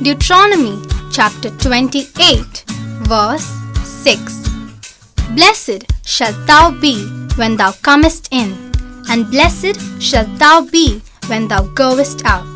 Deuteronomy chapter 28, verse 6. Blessed shalt thou be when thou comest in, and blessed shalt thou be when thou goest out.